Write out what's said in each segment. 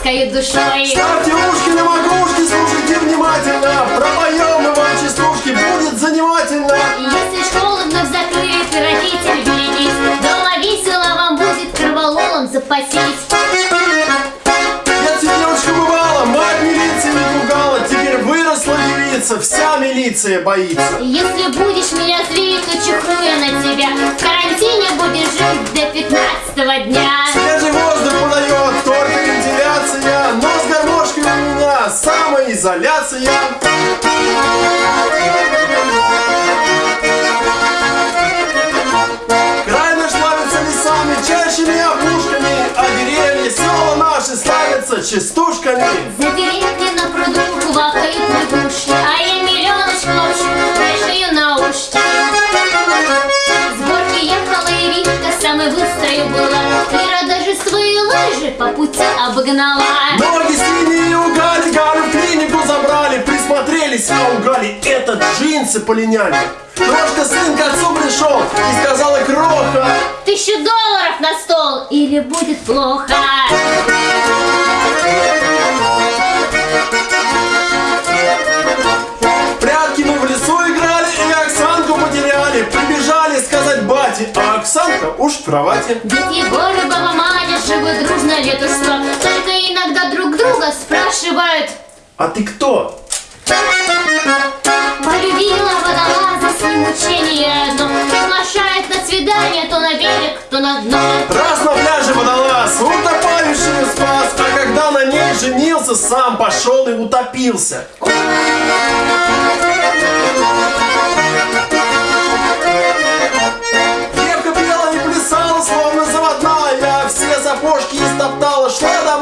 своей душой. Ставьте ушки на макушки, слушайте внимательно. Пропоем мы вам частушки, будет занимательно. Если вновь закрыт, родитель берегись, дома весело вам будет корвалолом запасись. Я девочка бывала, мать милиции не пугала. Теперь выросла девица, вся милиция боится. Если будешь меня злить, самоизоляция. Край наш славится лесами, чащами опушками, а деревья, села наши славятся частушками. За деревни на пруду Ира даже свои лыжи по пути обогнала. Ноги синие у Гали, Галю в клинику забрали, присмотрелись, а у Гали это джинсы полиняли. Крошка сын к отцу пришел и сказала кроха. Тысячу долларов на стол, или будет плохо. Оксанка уж в кровати. Дед Егор и баба Маня живут дружно лет сто. Только иногда друг друга спрашивают, А ты кто? Полюбила водолаза с ним учение одно Приглашает на свидание то на берег, то на дно Раз на пляже водолаз, утопающую спас, а когда на ней женился, сам пошел и утопился.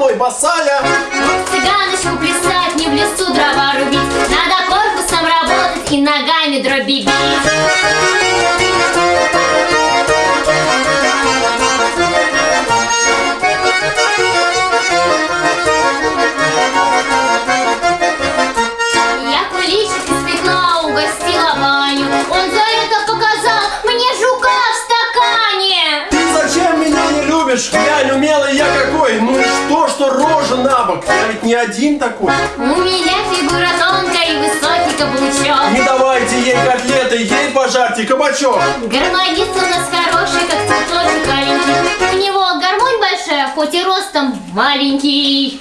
Домой босая. Вот цыганочку плясать, не в лесу дрова рубить Надо корпусом работать и ногами дроби бить Я куличик испекла, угостила Ваню Он за это показал мне жука в стакане Ты зачем меня не любишь? Я умелый, я на бок? Я ведь не один такой. У меня фигура тонкая и высокий каблучок Не давайте ей котлеты, ей пожарьте кабачок. Гармонист у нас хороший, как цветочек аленький У него гармонь большая, хоть и ростом маленький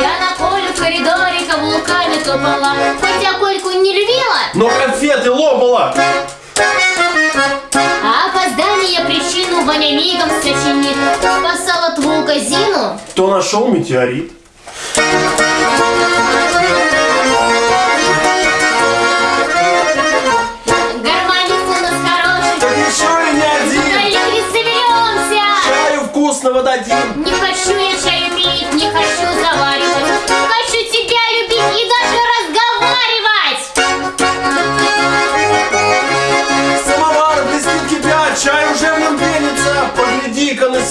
Я на поле в коридоре каблуками топала Хоть я Кольку не любила, Но конфеты лопала. А опоздание причину Ваня мигом сочинит Спасал от волка Зину Кто нашел метеорит?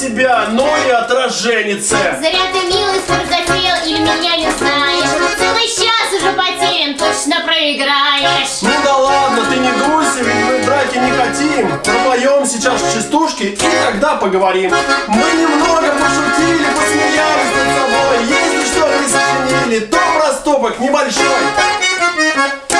Себя, ну и отраженится. Зря ты, милый, спор затеял или меня не знаешь Целый час уже потерян, точно проиграешь Ну да ладно, ты не дуйся, ведь мы драки не хотим. Пропоем сейчас частушки и тогда поговорим. Мы немного пошутили, посмеялись над собой. Если что-то и сочинили, то проступок небольшой.